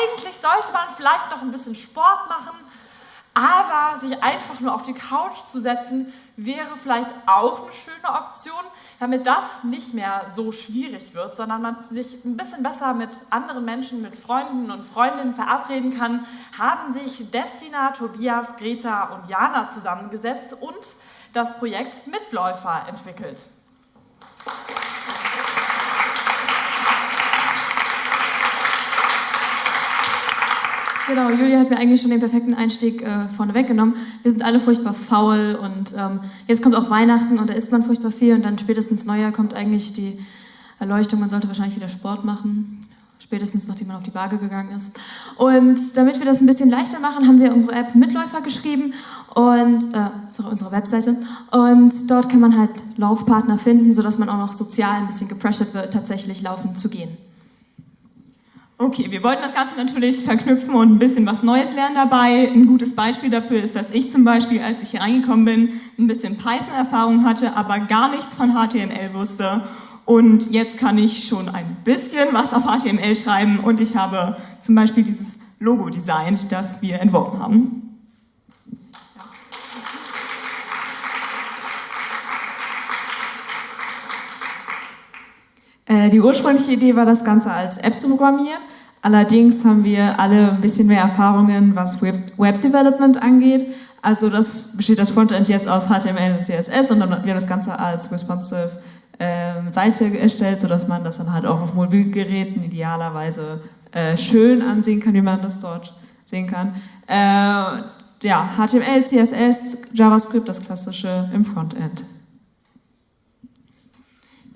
eigentlich sollte man vielleicht noch ein bisschen Sport machen, aber sich einfach nur auf die Couch zu setzen, wäre vielleicht auch eine schöne Option, damit das nicht mehr so schwierig wird, sondern man sich ein bisschen besser mit anderen Menschen, mit Freunden und Freundinnen verabreden kann, haben sich Destina, Tobias, Greta und Jana zusammengesetzt und das Projekt Mitläufer entwickelt. Genau, Julia hat mir eigentlich schon den perfekten Einstieg äh, vorne weggenommen. Wir sind alle furchtbar faul und ähm, jetzt kommt auch Weihnachten und da isst man furchtbar viel und dann spätestens Neujahr kommt eigentlich die Erleuchtung, man sollte wahrscheinlich wieder Sport machen, spätestens nachdem man auf die Waage gegangen ist. Und damit wir das ein bisschen leichter machen, haben wir unsere App Mitläufer geschrieben und äh, sorry, unsere Webseite und dort kann man halt Laufpartner finden, sodass man auch noch sozial ein bisschen gepressured wird, tatsächlich laufen zu gehen. Okay, wir wollten das Ganze natürlich verknüpfen und ein bisschen was Neues lernen dabei. Ein gutes Beispiel dafür ist, dass ich zum Beispiel, als ich hier reingekommen bin, ein bisschen Python-Erfahrung hatte, aber gar nichts von HTML wusste. Und jetzt kann ich schon ein bisschen was auf HTML schreiben und ich habe zum Beispiel dieses Logo designt, das wir entworfen haben. Die ursprüngliche Idee war, das Ganze als App zu programmieren. Allerdings haben wir alle ein bisschen mehr Erfahrungen, was Web Development angeht. Also das besteht das Frontend jetzt aus HTML und CSS und dann wir haben das Ganze als responsive ähm, Seite erstellt, sodass man das dann halt auch auf Mobilgeräten idealerweise äh, schön ansehen kann, wie man das dort sehen kann. Äh, ja, HTML, CSS, JavaScript, das klassische im Frontend.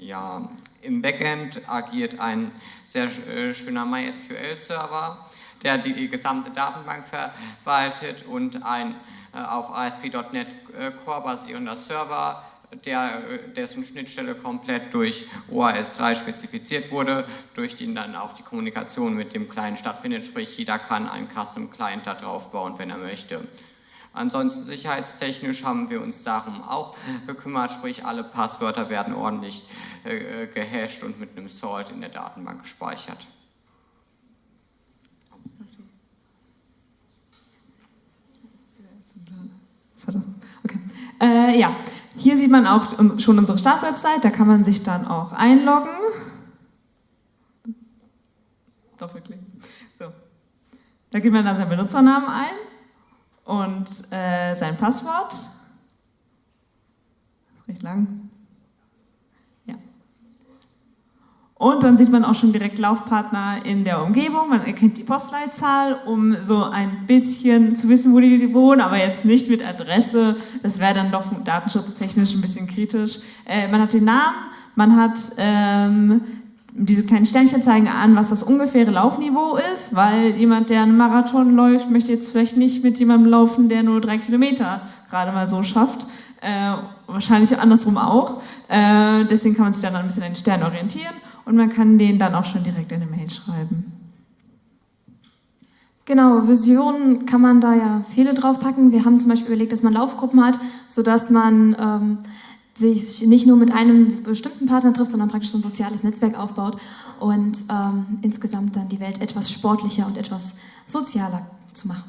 Ja, im Backend agiert ein sehr äh, schöner MySQL-Server, der die gesamte Datenbank verwaltet und ein äh, auf ASP.NET äh, Core basierender Server, der, dessen Schnittstelle komplett durch OAS 3 spezifiziert wurde, durch den dann auch die Kommunikation mit dem Client stattfindet, sprich jeder kann einen Custom Client da drauf bauen, wenn er möchte. Ansonsten sicherheitstechnisch haben wir uns darum auch gekümmert, sprich alle Passwörter werden ordentlich äh, gehasht und mit einem Salt in der Datenbank gespeichert. Okay. Äh, ja, hier sieht man auch schon unsere Startwebsite, da kann man sich dann auch einloggen. Doppelklicken. So. Da gibt man dann seinen Benutzernamen ein und äh, sein Passwort. Das ist recht lang. Ja. Und dann sieht man auch schon direkt Laufpartner in der Umgebung. Man erkennt die Postleitzahl, um so ein bisschen zu wissen, wo die wohnen, aber jetzt nicht mit Adresse. Das wäre dann doch datenschutztechnisch ein bisschen kritisch. Äh, man hat den Namen, man hat ähm, diese kleinen Sternchen zeigen an, was das ungefähre Laufniveau ist, weil jemand, der einen Marathon läuft, möchte jetzt vielleicht nicht mit jemandem laufen, der nur drei Kilometer gerade mal so schafft. Äh, wahrscheinlich andersrum auch. Äh, deswegen kann man sich dann ein bisschen an den Stern orientieren und man kann den dann auch schon direkt in eine Mail schreiben. Genau, Visionen kann man da ja viele draufpacken. Wir haben zum Beispiel überlegt, dass man Laufgruppen hat, sodass man ähm, sich nicht nur mit einem bestimmten Partner trifft, sondern praktisch so ein soziales Netzwerk aufbaut und ähm, insgesamt dann die Welt etwas sportlicher und etwas sozialer zu machen.